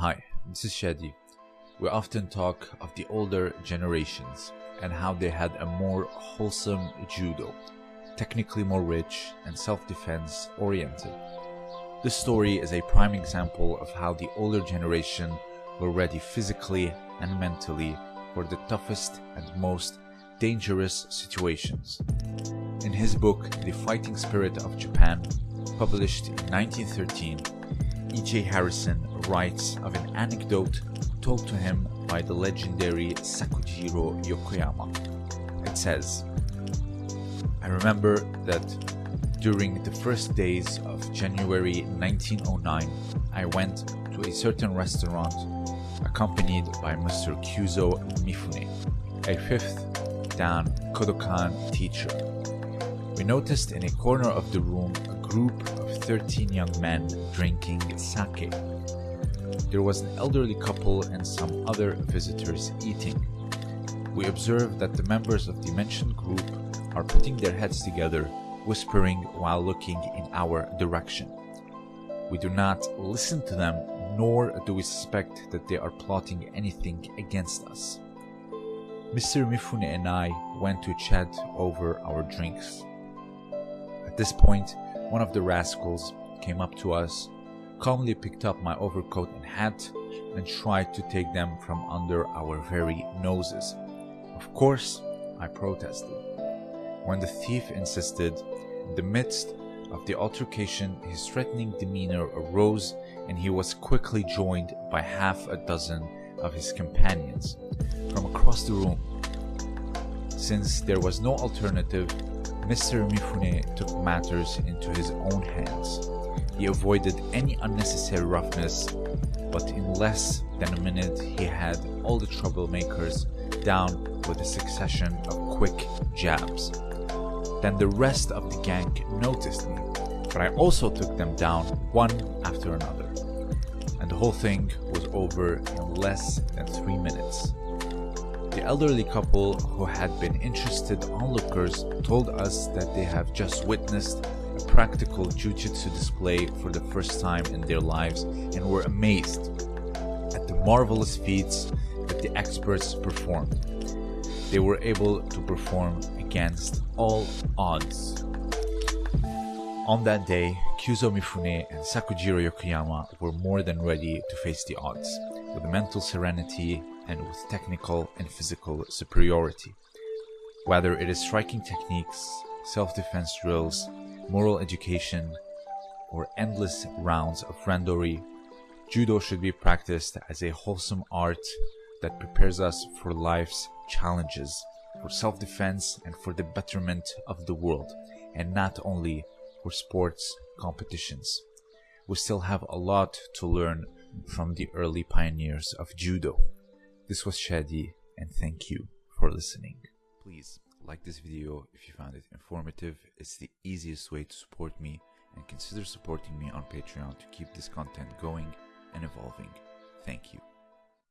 Hi, this is Shadi. We often talk of the older generations and how they had a more wholesome judo, technically more rich and self-defense oriented. This story is a prime example of how the older generation were ready physically and mentally for the toughest and most dangerous situations. In his book, The Fighting Spirit of Japan, published in 1913, E.J. Harrison writes of an anecdote told to him by the legendary Sakujiro Yokoyama. It says, I remember that during the first days of January 1909, I went to a certain restaurant accompanied by Mr. Kyuzo Mifune, a 5th Dan Kodokan teacher. We noticed in a corner of the room a group of 13 young men drinking sake. There was an elderly couple and some other visitors eating. We observed that the members of the mentioned group are putting their heads together, whispering while looking in our direction. We do not listen to them, nor do we suspect that they are plotting anything against us. Mr. Mifune and I went to chat over our drinks. At this point, one of the rascals came up to us, calmly picked up my overcoat and hat, and tried to take them from under our very noses. Of course, I protested. When the thief insisted, in the midst of the altercation, his threatening demeanor arose and he was quickly joined by half a dozen of his companions from across the room. Since there was no alternative, Mr. Mifune took matters into his own hands. He avoided any unnecessary roughness, but in less than a minute he had all the troublemakers down with a succession of quick jabs. Then the rest of the gang noticed me, but I also took them down one after another. And the whole thing was over in less than three minutes. The elderly couple who had been interested onlookers told us that they have just witnessed practical jujitsu display for the first time in their lives and were amazed at the marvelous feats that the experts performed. They were able to perform against all odds. On that day, Kyuzo Mifune and Sakujiro Yokoyama were more than ready to face the odds, with mental serenity and with technical and physical superiority. Whether it is striking techniques, self-defense drills, moral education, or endless rounds of randori, judo should be practiced as a wholesome art that prepares us for life's challenges, for self-defense and for the betterment of the world, and not only for sports competitions. We still have a lot to learn from the early pioneers of judo. This was Shadi, and thank you for listening. Like this video if you found it informative. It's the easiest way to support me, and consider supporting me on Patreon to keep this content going and evolving. Thank you.